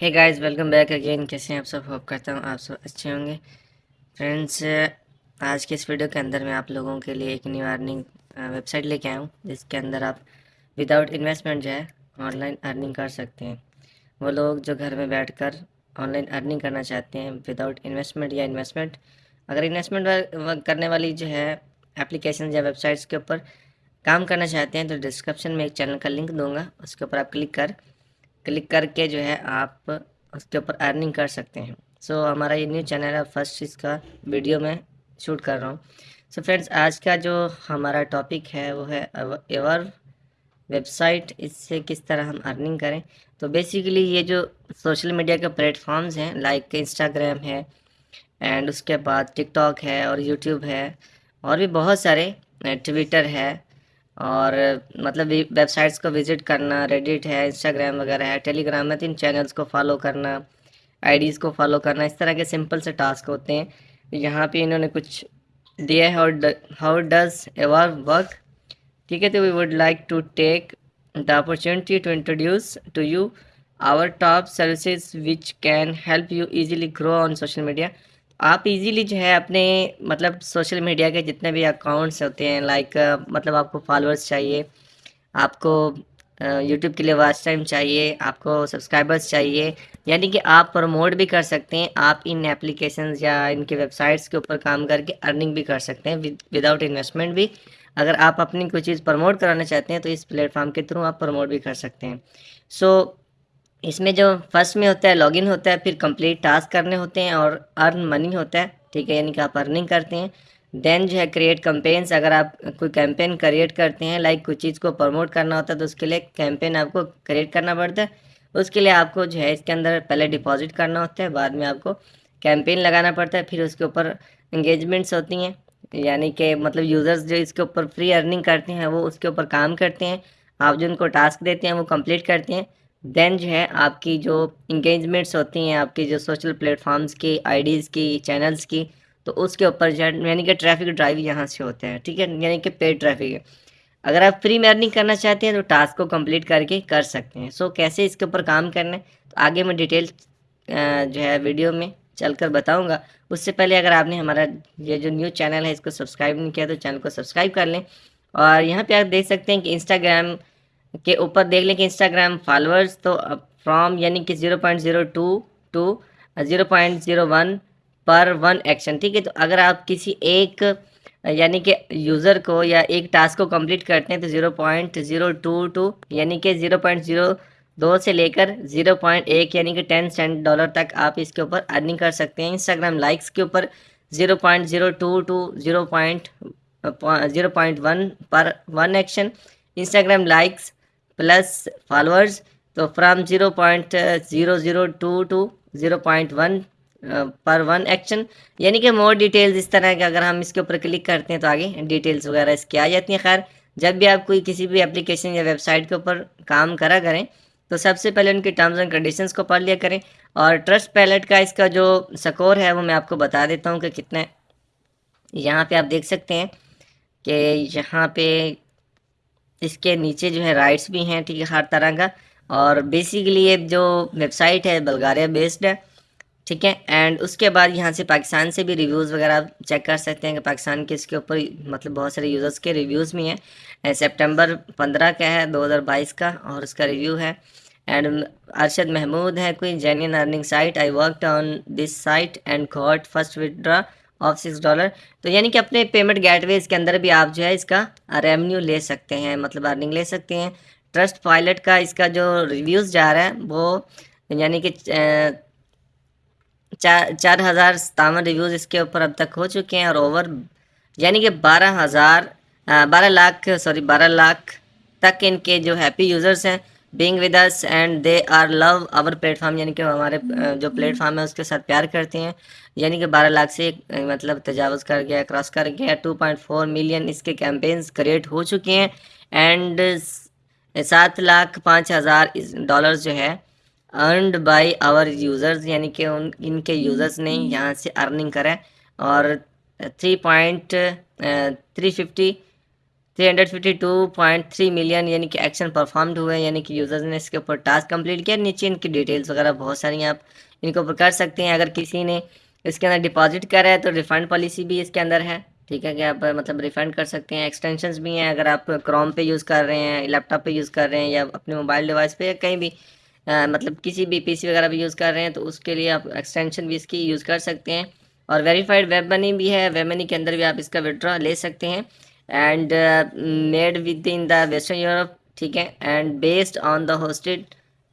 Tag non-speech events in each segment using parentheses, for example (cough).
Hey guys welcome back again कैसे हैं आप सब? होप करता हूँ आप सब अच्छे होंगे। फ्रेंड्स आज के इस वीडियो के अंदर मैं आप लोगों के लिए एक न्यू अर्निंग वेबसाइट लेके आया हूँ, जिसके अंदर आप विदाउट इन्वेस्टमेंट जो है ऑनलाइन अर्निंग कर सकते हैं। वो लोग जो घर में बैठकर ऑनलाइन अर्निंग करना चाहते हैं विदाउट इन्वेस्टमेंट या इन्वेस्टमेंट अगर इन्वेस्टमेंट करने वाली जो है एप्लीकेशन या वेबसाइट्स के ऊपर काम करना चाहते हैं तो डिस्क्रिप्शन में एक चैनल का लिंक दूँगा, उसके ऊपर आप क्लिक कर क्लिक करके जो है आप उसके ऊपर अर्निंग कर सकते हैं। सो so, हमारा ये न्यू चैनल है फ़र्स्ट इसका वीडियो में शूट कर रहा हूँ। सो फ्रेंड्स आज का जो हमारा टॉपिक है वो है एवर वेबसाइट इससे किस तरह हम अर्निंग करें। तो बेसिकली ये जो सोशल मीडिया के प्लेटफॉर्म्स हैं लाइक इंस्टाग्राम है एंड उसके बाद टिकटॉक है और यूट्यूब है और भी बहुत सारे ट्विटर है और मतलब वेबसाइट्स को विज़िट करना रेडिट है इंस्टाग्राम वगैरह है टेलीग्राम है तो इन चैनल्स को फॉलो करना आईडीज़ को फॉलो करना, इस तरह के सिंपल से टास्क होते हैं। यहाँ पे इन्होंने कुछ दिया है हाउ डज एवर वर्क ठीक है तो we would like to take the opportunity to introduce to you our top services which can help you easily grow on social media आप इजीली जो है अपने मतलब सोशल मीडिया के जितने भी अकाउंट्स होते हैं लाइक मतलब आपको फॉलोअर्स चाहिए आपको यूट्यूब के लिए वॉच टाइम चाहिए आपको सब्सक्राइबर्स चाहिए यानी कि आप प्रमोट भी कर सकते हैं आप इन एप्लीकेशन या इनके वेबसाइट्स के ऊपर काम करके अर्निंग भी कर सकते हैं विदाउट इन्वेस्टमेंट भी। अगर आप अपनी कोई चीज़ प्रमोट कराना चाहते हैं तो इस प्लेटफॉर्म के थ्रू आप प्रमोट भी कर सकते हैं। सो so, इसमें जो फ़र्स्ट में होता है, लॉगिन होता है, फिर कंप्लीट टास्क करने होते हैं और अर्न मनी होता है, ठीक है, यानी कि आप अर्निंग करते हैं। देन जो है, क्रिएट कैंपेन्स, अगर आप कोई कैंपेन क्रिएट करते हैं, लाइक कोई चीज़ को प्रमोट करना होता है तो उसके लिए कैंपेन आपको क्रिएट करना पड़ता है। उसके लिए आपको जो है, इसके अंदर पहले डिपॉजिट करना होता है, बाद में आपको कैंपेन लगाना पड़ता है, फिर उसके ऊपर इंगेजमेंट्स होती हैं। यानी कि मतलब यूज़र्स जो इसके ऊपर फ्री अर्निंग करते हैं, वो उसके ऊपर काम करते हैं। आप जो उनको टास्क देते हैं, वो कंप्लीट करते हैं। देन जो है, आपकी जो इंगेजमेंट्स होती हैं, आपकी जो सोशल प्लेटफॉर्म्स की आईडीज़ की चैनल्स की तो उसके ऊपर जो यानी कि ट्रैफ़िक ड्राइव यहाँ से होते हैं, ठीक है? यानी कि पेड ट्रैफ़िक है। अगर आप फ्री में अर्निंग करना चाहते हैं तो टास्क को कंप्लीट करके कर सकते हैं। सो कैसे इसके ऊपर काम करना है तो आगे मैं डिटेल जो है वीडियो में चल कर बताऊँगा। उससे पहले अगर आपने हमारा ये जो न्यू चैनल है, इसको सब्सक्राइब नहीं किया तो चैनल को सब्सक्राइब कर लें। और यहाँ पे आप देख सकते हैं कि इंस्टाग्राम के ऊपर देख लें कि इंस्टाग्राम फॉलोअर्स तो फ्रॉम यानी कि zero point zero two two zero point zero one पर वन एक्शन ठीक है? तो अगर आप किसी एक यानी कि यूज़र को या एक टास्क को कंप्लीट करते हैं तो zero point zero two two यानी कि ज़ीरो पॉइंट ज़ीरो दो से लेकर ज़ीरो पॉइंट एक, यानी कि टेन सेंट डॉलर तक आप इसके ऊपर अर्निंग कर सकते हैं। इंस्टाग्राम लाइक्स के ऊपर zero point zero two two zero point zero point one पर one action Instagram likes plus followers तो from zero point zero zero two two zero point one पर वन एक्शन यानी कि मोर डिटेल्स इस तरह के अगर हम इसके ऊपर क्लिक करते हैं तो आगे डिटेल्स वगैरह इसकी आ जाती हैं। खैर, जब भी आप कोई किसी भी एप्लीकेशन या वेबसाइट के ऊपर काम करा करें तो सबसे पहले उनकी टर्म्स एंड कंडीशंस को पढ़ लिया करें। और ट्रस्ट पैलेट का इसका जो स्कोर है, वो मैं आपको बता देता हूँ कि कितने यहाँ पे आप देख सकते हैं कि यहाँ पे इसके नीचे जो है राइट्स भी हैं, ठीक है, हर तरह का। और बेसिकली ये जो वेबसाइट है बल्गारिया बेस्ड है, ठीक है? एंड उसके बाद यहाँ से पाकिस्तान से भी रिव्यूज़ वगैरह आप चेक कर सकते हैं कि पाकिस्तान के इसके ऊपर मतलब बहुत सारे यूज़र्स के रिव्यूज़ भी हैं। सितंबर पंद्रह का है 2022 का, और उसका रिव्यू है। एंड अरशद महमूद है, कोई genuine earning site I worked on this site and got first withdraw of six dollar तो यानी कि अपने पेमेंट गेटवेज के अंदर भी आप जो है इसका रेवेन्यू ले सकते हैं मतलब अर्निंग ले सकते हैं। ट्रस्ट पायलट का इसका जो रिव्यूज़ जा रहा है, वो यानी कि चार चार हज़ार सतावन रिव्यूज़ इसके ऊपर अब तक हो चुके हैं और ओवर यानी कि बारह हज़ार बारह लाख सॉरी बारह लाख तक इनके जो हैप्पी यूज़र्स हैं being with us and they are love our platform यानी कि हमारे जो प्लेटफॉर्म है उसके साथ प्यार करते हैं। यानी कि बारह लाख से मतलब तजावज़ कर गया क्रॉस कर गया टू पॉइंट फोर मिलियन इसके कैंपेन्स क्रिएट हो चुके हैं। एंड सात लाख पाँच हज़ार डॉलर जो है अर्नड बाय आवर यूज़र्स यानी कि उन इनके यूज़र्स ने यहाँ से अर्निंग करा और three point three fifty three hundred fifty two point three million यानी कि एक्शन परफॉर्म्ड हुए यानी कि यूज़र्स ने इसके ऊपर टास्क कंप्लीट किया। नीचे इनकी डिटेल्स वगैरह बहुत सारी आप इनके ऊपर कर सकते हैं। अगर किसी ने इसके अंदर डिपॉजिट करा है तो रिफ़ंड पॉलिसी भी इसके अंदर है। ठीक है कि आप मतलब रिफ़ंड कर सकते हैं। एक्सटेंशंस भी हैं अगर आप क्रोम पे यूज़ कर रहे हैं लैपटॉप पे यूज़ कर रहे हैं या अपने मोबाइल डिवाइस पे या कहीं भी आ, मतलब किसी भी पीसी वगैरह भी यूज़ कर रहे हैं तो उसके लिए आप एक्सटेंशन भी इसकी यूज़ कर सकते हैं। और वेरीफाइड वेब मनी भी है। वेब मनी के अंदर भी आप इसका विड्रॉ ले सकते हैं। And made with in the western Europe ठीक है? And based on the hosted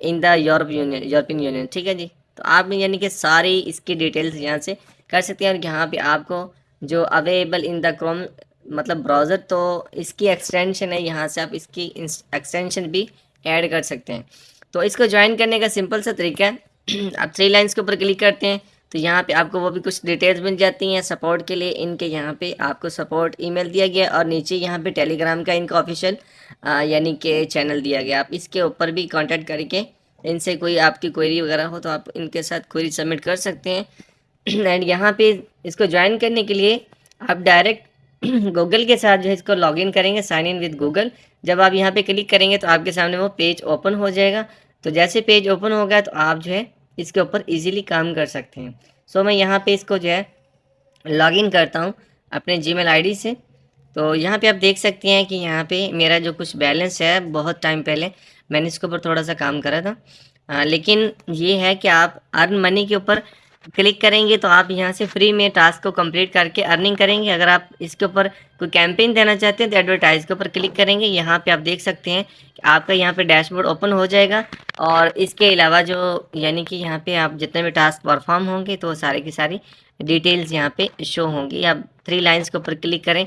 in the Europe union European union ठीक है जी? तो आप यानी कि सारी इसकी डिटेल्स यहाँ से कर सकते हैं और यहाँ पे आपको जो अवेलेबल इन द क्रोम मतलब ब्राउज़र तो इसकी एक्सटेंशन है, यहाँ से आप इसकी एक्सटेंशन भी ऐड कर सकते हैं। तो इसको ज्वाइन करने का सिंपल सा तरीका है। (clears throat) आप थ्री लाइन्स के ऊपर क्लिक करते हैं। तो यहाँ पे आपको वो भी कुछ डिटेल्स मिल जाती हैं सपोर्ट के लिए। इनके यहाँ पे आपको सपोर्ट ईमेल दिया गया और नीचे यहाँ पे टेलीग्राम का इनका ऑफिशियल यानी कि चैनल दिया गया। आप इसके ऊपर भी कांटेक्ट करके इनसे कोई आपकी क्वेरी वगैरह हो तो आप इनके साथ क्वेरी सबमिट कर सकते हैं। (clears throat) एंड यहाँ पे इसको ज्वाइन करने के लिए आप डायरेक्ट गूगल (clears throat) के साथ जो है इसको लॉगिन करेंगे साइन इन विद गूगल जब आप यहाँ पे क्लिक करेंगे तो आपके सामने वो पेज ओपन हो जाएगा। तो जैसे पेज ओपन हो गया तो आप जो है इसके ऊपर इजीली काम कर सकते हैं। सो मैं यहाँ पे इसको जो है लॉगिन करता हूँ अपने जीमेल आईडी से। तो यहाँ पे आप देख सकते हैं कि यहाँ पे मेरा जो कुछ बैलेंस है बहुत टाइम पहले मैंने इसके ऊपर थोड़ा सा काम करा था। आ, लेकिन ये है कि आप अर्न मनी के ऊपर क्लिक करेंगे तो आप यहाँ से फ्री में टास्क को कंप्लीट करके अर्निंग करेंगे। अगर आप इसके ऊपर कोई कैंपेन देना चाहते हैं तो एडवर्टाइज के ऊपर क्लिक करेंगे। यहाँ पे आप देख सकते हैं कि आपका यहाँ पे डैशबोर्ड ओपन हो जाएगा और इसके अलावा जो यानी कि यहाँ पे आप जितने भी टास्क परफॉर्म होंगे तो सारे की सारी डिटेल्स यहाँ पे शो होंगी। आप थ्री लाइन्स के ऊपर क्लिक करें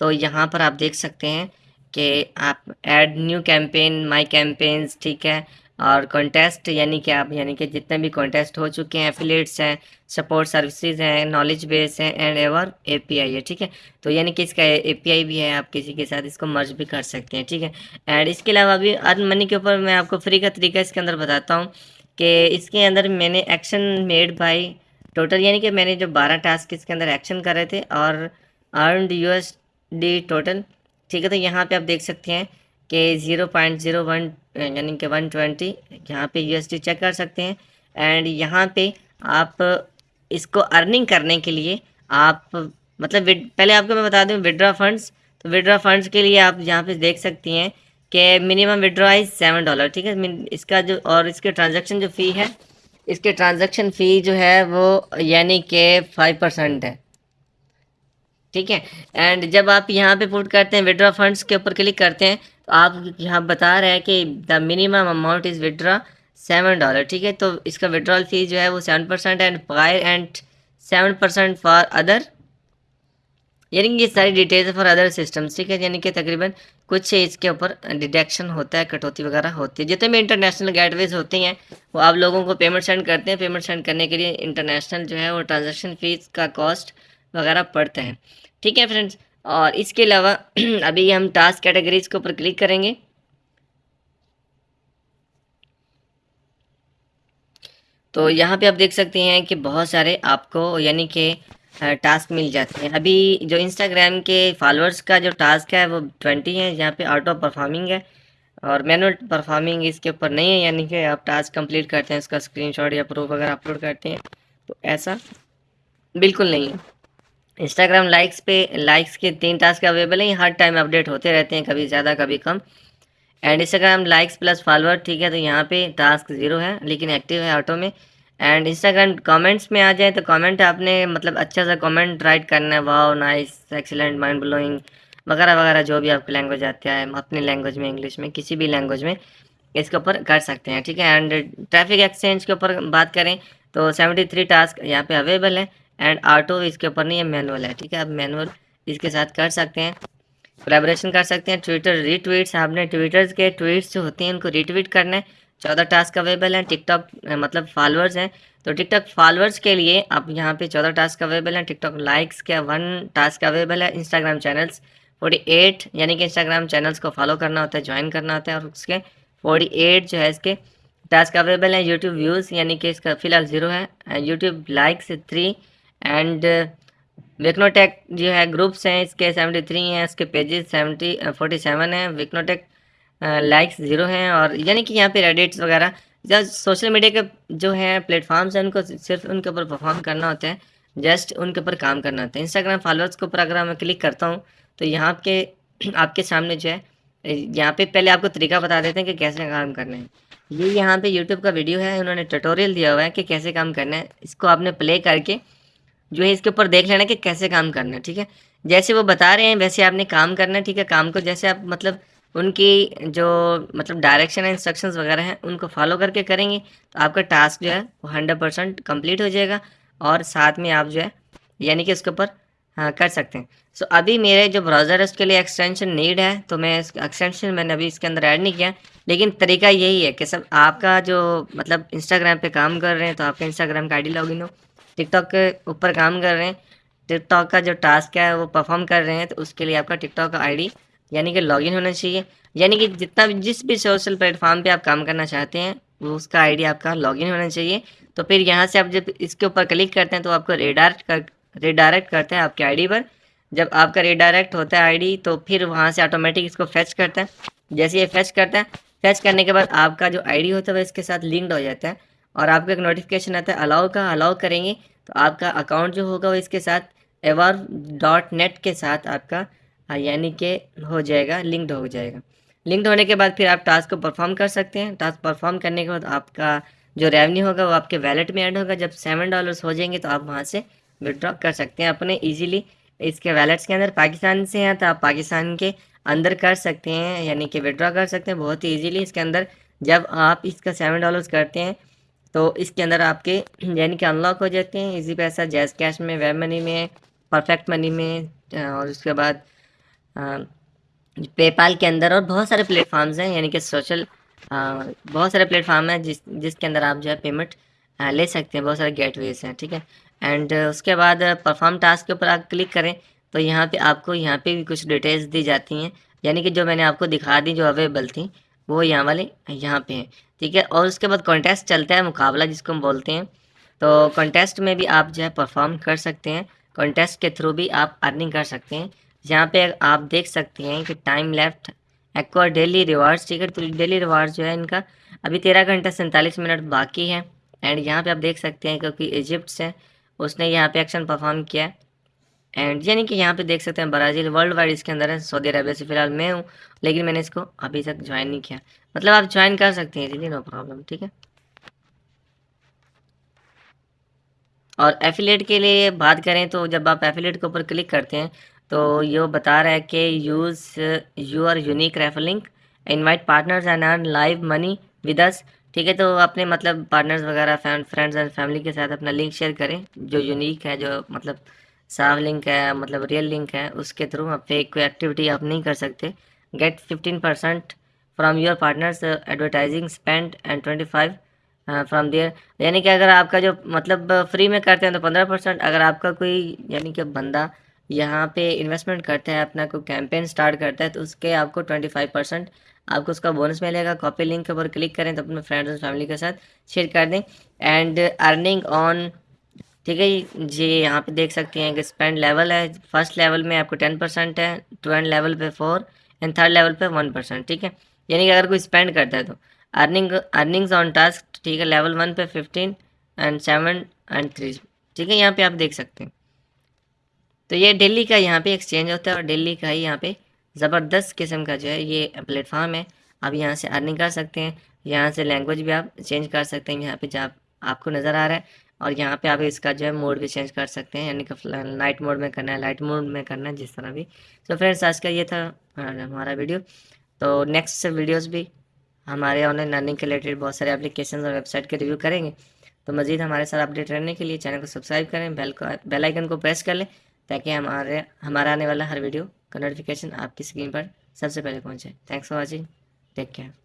तो यहाँ पर आप देख सकते हैं कि आप add new campaign my campaigns, ठीक है और कॉन्टेस्ट यानी कि आप, यानी कि जितने भी कॉन्टेस्ट हो चुके हैं एफिलेट्स हैं सपोर्ट सर्विसेज़ हैं नॉलेज बेस है एंड एवर एपीआई है, ठीक है? तो यानी कि इसका एपीआई भी है, आप किसी के साथ इसको मर्ज भी कर सकते हैं, ठीक है? एंड इसके अलावा अभी अर्न मनी के ऊपर मैं आपको फ्री का तरीका इसके अंदर बताता हूँ कि इसके अंदर मैंने एक्शन मेड बाई टोटल यानी कि मैंने जो बारह टास्क इसके अंदर एक्शन कर थे और अर्न यू डी टोटल ठीक है? तो यहाँ पे आप देख सकते हैं कि ज़ीरो पॉइंट ज़ीरो वन यानी कि वन ट्वेंटी यहाँ पर यू चेक कर सकते हैं। एंड यहाँ पे आप, इसको अर्निंग करने के लिए आप मतलब पहले आपको मैं बता दूँ विड्रा फंड्स तो विड्रा फंड्स के लिए आप यहाँ पे देख सकती हैं कि minimum withdraw is seven dollar ठीक है? इसका जो, और इसके ट्रांजैक्शन जो फ़ी है, इसके ट्रांजैक्शन फ़ी जो है वो यानी कि फाइव परसेंट है। ठीक है? एंड जब आप यहाँ पे पुट करते हैं विड्रा फंड्स के ऊपर क्लिक करते हैं तो आप यहाँ बता रहे हैं कि the minimum amount is withdraw seven dollar, ठीक है? तो इसका विड्रॉल फ़ीस जो है वो seven percent and five and seven percent for other, यानी कि ये सारी डिटेल्स फॉर अदर सिस्टम्स, ठीक है? यानी कि तकरीबन कुछ इसके ऊपर डिडक्शन होता है, कटौती वगैरह होती है। जितने भी इंटरनेशनल गेटवेज होती हैं, वो आप लोगों को पेमेंट सेंड करते हैं। पेमेंट सेंड करने के लिए इंटरनेशनल जो है वो ट्रांजेक्शन फ़ीस का कॉस्ट वगैरह पड़ते हैं, ठीक है फ्रेंड्स? और इसके अलावा, (clears throat) अभी हम टास्क कैटेगरीज के ऊपर क्लिक करेंगे। तो यहाँ पे आप देख सकते हैं कि बहुत सारे आपको यानी कि टास्क मिल जाते हैं। अभी जो इंस्टाग्राम के फॉलोअर्स का जो टास्क है, वो ट्वेंटी है, यहाँ पे आउट ऑफ़ परफॉर्मिंग है। और मैनुअल परफॉर्मिंग इसके ऊपर नहीं है, यानी कि आप टास्क कंप्लीट करते हैं इसका स्क्रीनशॉट या प्रूफ अगर अपलोड करते हैं तो ऐसा बिल्कुल नहीं है। इंस्टाग्राम लाइक्स पे लाइक्स के तीन टास्क अवेलेबल हैं हर टाइम अपडेट होते रहते हैं, कभी ज़्यादा, कभी कम। And Instagram likes plus follower ठीक है तो यहाँ पे टास्क ज़ीरो है, लेकिन एक्टिव है ऑटो में। एंड इंस्टाग्राम कमेंट्स में आ जाए तो कमेंट आपने मतलब अच्छा सा कमेंट राइट करना है wow nice excellent mind blowing वगैरह वगैरह, जो भी आपकी लैंग्वेज आती है, अपनी लैंग्वेज में इंग्लिश में, किसी भी लैंग्वेज में, इसके ऊपर कर सकते हैं, ठीक है। एंड ट्रैफ़िक एक्सचेंज के ऊपर बात करें तो सेवेंटी थ्री टास्क यहाँ पे अवेलेबल है। एंड ऑटो इसके ऊपर नहीं है मैनुअल है, ठीक है? आप मैनुअल इसके साथ कर सकते हैं। कोलेबोरेशन कर सकते हैं। ट्विटर रीट्वीट्स आपने ट्विटर्स के ट्वीट्स जो होते हैं, उनको रीट्वीट करना है। चौदह टास्क अवेलेबल हैं। टिकटॉक मतलब फॉलोअर्स हैं। तो टिकटॉक फॉलोअर्स के लिए आप यहाँ पे चौदह टास्क अवेलेबल हैं। टिकटॉक लाइक्स के वन टास्क अवेलेबल है। इंस्टाग्राम चैनल्स फोर्टी एट यानी कि इंस्टाग्राम चैनल्स को फॉलो करना होता है ज्वाइन करना होता है। और उसके फोर्टी एट जो है, इसके टास्क अवेलेबल हैं। यूट्यूब व्यूज़ यानी कि इसका फ़िलहाल ज़ीरो है। यूट्यूब लाइक्स थ्री एंड विक्नोटेक जो है ग्रुप्स हैं, इसके सेवेंटी थ्री हैं, इसके पेजेस सेवेंटी फोर्टी सेवन हैं। विक्नोटेक लाइक्स ज़ीरो हैं और यानी कि यहाँ पे रेडिट्स वगैरह जब सोशल मीडिया के जो है प्लेटफॉर्म्स हैं, उनको सिर्फ़ उनके ऊपर परफॉर्म करना होता है जस्ट उनके ऊपर काम करना होता है। इंस्टाग्राम फॉलोअर्स के ऊपर अगर मैं क्लिक करता हूँ तो यहाँ के, (clears throat) आपके सामने जो है, यहाँ पे पहले आपको तरीका बता देते हैं कि कैसे काम करना है। ये यहाँ पे यूट्यूब का वीडियो है, उन्होंने ट्यूटोरियल दिया हुआ है कि कैसे काम करना है। इसको आपने प्ले करके जो है इसके ऊपर देख लेना कि कैसे काम करना है, ठीक है? जैसे वो बता रहे हैं, वैसे आपने काम करना है, ठीक है? काम को जैसे आप मतलब उनकी जो मतलब डायरेक्शन इंस्ट्रक्शंस वगैरह हैं, उनको फॉलो करके करेंगे तो आपका टास्क जो है वो हंड्रेड परसेंट कंप्लीट हो जाएगा और साथ में आप जो है, यानी कि उसके ऊपर हाँ कर सकते हैं। सो अभी मेरे जो ब्राउज़र है, उसके लिए एक्सटेंशन नीड है तो मैं एक्सटेंशन मैंने अभी इसके अंदर ऐड नहीं किया, लेकिन तरीका यही है कि सब आपका जो मतलब इंस्टाग्राम पे काम कर रहे हैं तो आपका इंस्टाग्राम का आई डी लॉगिन हो टिकटॉक के ऊपर काम कर रहे हैं। टिकटॉक का जो टास्क है, वो परफॉर्म कर रहे हैं तो उसके लिए आपका टिकटॉक का आई यानी कि लॉगिन होना चाहिए। यानी कि जितना भी, जिस भी सोशल प्लेटफॉर्म पे आप काम करना चाहते हैं, वो उसका आईडी आपका लॉगिन होना चाहिए। तो फिर यहाँ से आप जब इसके ऊपर क्लिक करते हैं तो आपको रिडायरेक्ट कर रिडायरेक्ट करते हैं आपके आईडी पर। जब आपका रिडायरेक्ट होता है आईडी तो फिर वहाँ से ऑटोमेटिक इसको फेच करता है। जैसे ये फेच करता है फेच करने के बाद आपका जो आईडी होता है, वो इसके साथ लिंक्ड हो जाता है। और आपको एक नोटिफिकेशन आता है अलाउ का अलाउ करेंगे तो आपका अकाउंट जो होगा वो इसके साथ एवर डॉट नेट के साथ आपका यानी कि हो जाएगा लिंक्ड हो जाएगा। लिंक्ड होने के बाद फिर आप टास्क को परफॉर्म कर सकते हैं। टास्क परफॉर्म करने के बाद आपका जो रेवेन्यू होगा वो आपके वैलेट में ऐड होगा। जब सेवन डॉलर्स हो जाएँगे तो आप वहाँ से विड्रॉ कर सकते हैं अपने इजीली इसके वैलेट्स के अंदर पाकिस्तान से हैं तो आप पाकिस्तान के अंदर कर सकते हैं, यानी कि विड्रॉ कर सकते हैं, बहुत ही ईजीली इसके अंदर। जब आप इसका सेवन डॉलर्स करते हैं तो इसके अंदर आपके, यानी कि अनलॉक हो जाते हैं। इजी पैसा जैस कैश में वेब मनी में परफेक्ट मनी में और उसके बाद पेपाल के अंदर और बहुत सारे प्लेटफॉर्म्स हैं। यानी कि सोशल बहुत सारे प्लेटफॉर्म हैं जिस, जिसके अंदर आप जो है पेमेंट ले सकते हैं। बहुत सारे गेटवेज हैं, ठीक है? एंड उसके बाद परफॉर्म टास्क के ऊपर आप क्लिक करें तो यहाँ पे आपको, यहाँ पे भी कुछ डिटेल्स दी जाती हैं। यानी कि जो मैंने आपको दिखा दी, जो अवेलेबल थी वो यहाँ वाले, यहाँ पे हैं, ठीक है? और उसके बाद कॉन्टेस्ट चलता है, मुकाबला जिसको हम बोलते हैं। तो कॉन्टेस्ट में भी आप जो है परफॉर्म कर सकते हैं। कॉन्टेस्ट के थ्रू भी आप अर्निंग कर सकते हैं। यहाँ पे आप देख सकते हैं कि time left aqua daily rewards ठीक है? तो डेली रिवार्ड्स जो है इनका, अभी तेरह घंटा सैंतालीस मिनट बाकी है। एंड यहाँ पे आप देख सकते हैं क्योंकि इजिप्ट से उसने यहाँ पे एक्शन परफॉर्म किया एंड यानी कि यहाँ पे देख सकते हैं ब्राज़ील वर्ल्ड वाइड इसके अंदर है सऊदी अरबिया से फ़िलहाल मैं हूँ, लेकिन मैंने इसको अभी तक ज्वाइन नहीं किया। मतलब आप ज्वाइन कर सकते हैं जी नो प्रॉब्लम ठीक है? और एफिलेट के लिए बात करें तो जब आप एफिलेट के ऊपर क्लिक करते हैं तो ये बता रहा है कि use your unique reflink invite partners and earn live money with us ठीक है? तो अपने मतलब पार्टनर्स वगैरह फ्रेंड्स एंड फैमिली के साथ अपना लिंक शेयर करें, जो यूनिक है, जो मतलब साफ़ लिंक है मतलब रियल लिंक है, उसके थ्रू आप फेक कोई एक्टिविटी आप नहीं कर सकते। Get fifteen percent from your partners advertising spend and twenty five from their यानी कि अगर आपका जो मतलब फ्री में करते हैं तो पंद्रह परसेंट अगर आपका कोई, यानी कि बंदा यहाँ पे इन्वेस्टमेंट करता है, अपना कोई कैंपेन स्टार्ट करता है तो उसके आपको ट्वेंटी फाइव परसेंट आपको उसका बोनस मिलेगा। कॉपी लिंक के ऊपर क्लिक करें तो अपने फ्रेंड्स और फैमिली के साथ शेयर कर दें। एंड अर्निंग ऑन ठीक है जी यहाँ पे देख सकते हैं कि स्पेंड लेवल है। फ़र्स्ट लेवल में आपको टेन परसेंट है ट्वेंट लेवल पे फोर एंड थर्ड लेवल पे वन परसेंट ठीक है? यानी कि अगर कोई स्पेंड करता है तो। अर्निंग अर्निंग्स ऑन टास्क ठीक है लेवल वन पे fifteen and seven and three ठीक है? यहाँ पे आप देख सकते हैं। तो ये दिल्ली का यहाँ पे एक्सचेंज होता है और दिल्ली का ही यहाँ पे ज़बरदस्त किस्म का जो है ये प्लेटफॉर्म है। आप यहाँ से अर्निंग कर सकते हैं, यहाँ से लैंग्वेज भी आप चेंज कर सकते हैं, यहाँ पे जहाँ आपको नज़र आ रहा है और यहाँ पे आप इसका जो है मोड भी चेंज कर सकते हैं, यानी कि नाइट मोड में करना है लाइट मोड में करना है, जिस तरह भी। तो फ्रेंड्स आज का ये था हमारा वीडियो तो नेक्स्ट वीडियोज़ भी हमारे ऑनलाइन लर्निंग के रिलेटेड बहुत सारे एप्लीकेशन और वेबसाइट के रिव्यू करेंगे। तो मज़ीद हमारे साथ अपडेट रहने के लिए चैनल को सब्सक्राइब करें बेल को बेल आइकन को प्रेस कर लें, ताकि हमारे हमारा आने वाला हर वीडियो का नोटिफिकेशन आपकी स्क्रीन पर सबसे पहले पहुँचे। Thanks for watching take care